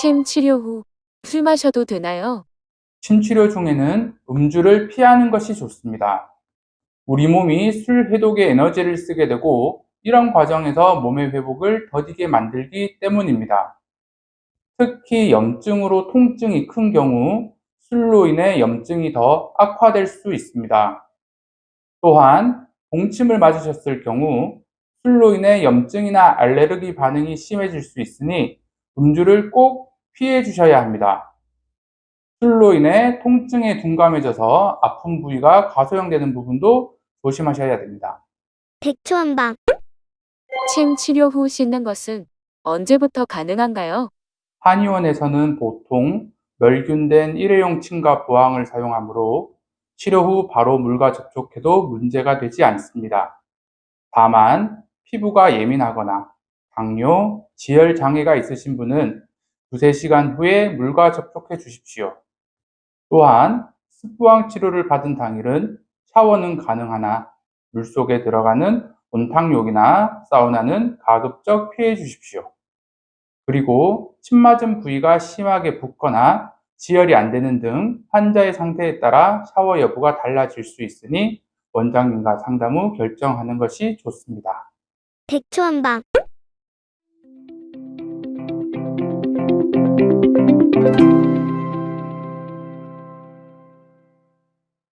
침 치료 후 술 마셔도 되나요? 침 치료 중에는 음주를 피하는 것이 좋습니다. 우리 몸이 술 해독에 에너지를 쓰게 되고 이런 과정에서 몸의 회복을 더디게 만들기 때문입니다. 특히 염증으로 통증이 큰 경우 술로 인해 염증이 더 악화될 수 있습니다. 또한 동침을 맞으셨을 경우 술로 인해 염증이나 알레르기 반응이 심해질 수 있으니 음주를 꼭 피해 주셔야 합니다. 술로 인해 통증에 둔감해져서 아픈 부위가 가소형되는 부분도 조심하셔야 됩니다. 백초한방 침 치료 후 씻는 것은 언제부터 가능한가요? 한의원에서는 보통 멸균된 일회용 침과 부항을 사용하므로 치료 후 바로 물과 접촉해도 문제가 되지 않습니다. 다만 피부가 예민하거나 당뇨, 지혈 장애가 있으신 분은 두세 시간 후에 물과 접촉해 주십시오. 또한 습부항 치료를 받은 당일은 샤워는 가능하나 물속에 들어가는 온탕욕이나 사우나는 가급적 피해 주십시오. 그리고 침 맞은 부위가 심하게 붓거나 지혈이 안 되는 등 환자의 상태에 따라 샤워 여부가 달라질 수 있으니 원장님과 상담 후 결정하는 것이 좋습니다. 백초한방 Música